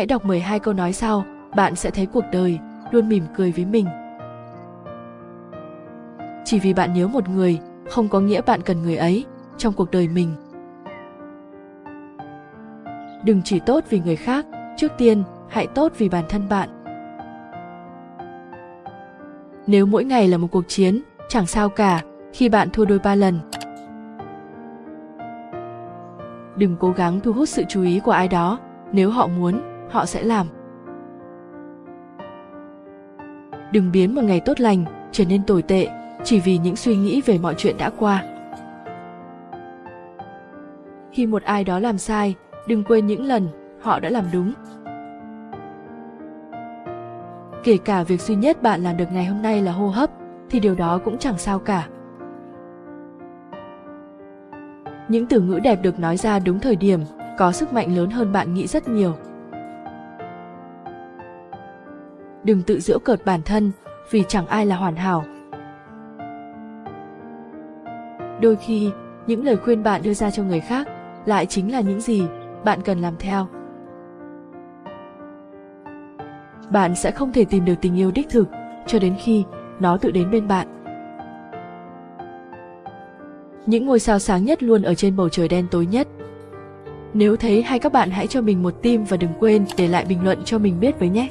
Hãy đọc 12 câu nói sau, bạn sẽ thấy cuộc đời luôn mỉm cười với mình. Chỉ vì bạn nhớ một người, không có nghĩa bạn cần người ấy trong cuộc đời mình. Đừng chỉ tốt vì người khác, trước tiên hãy tốt vì bản thân bạn. Nếu mỗi ngày là một cuộc chiến, chẳng sao cả khi bạn thua đôi ba lần. Đừng cố gắng thu hút sự chú ý của ai đó, nếu họ muốn, họ sẽ làm. Đừng biến một ngày tốt lành trở nên tồi tệ chỉ vì những suy nghĩ về mọi chuyện đã qua. Khi một ai đó làm sai, đừng quên những lần họ đã làm đúng. Kể cả việc duy nhất bạn làm được ngày hôm nay là hô hấp, thì điều đó cũng chẳng sao cả. Những từ ngữ đẹp được nói ra đúng thời điểm, có sức mạnh lớn hơn bạn nghĩ rất nhiều. Đừng tự giễu cợt bản thân, vì chẳng ai là hoàn hảo. Đôi khi, những lời khuyên bạn đưa ra cho người khác lại chính là những gì bạn cần làm theo. Bạn sẽ không thể tìm được tình yêu đích thực cho đến khi nó tự đến bên bạn. Những ngôi sao sáng nhất luôn ở trên bầu trời đen tối nhất. Nếu thấy hay các bạn hãy cho mình một tim và đừng quên để lại bình luận cho mình biết với nhé.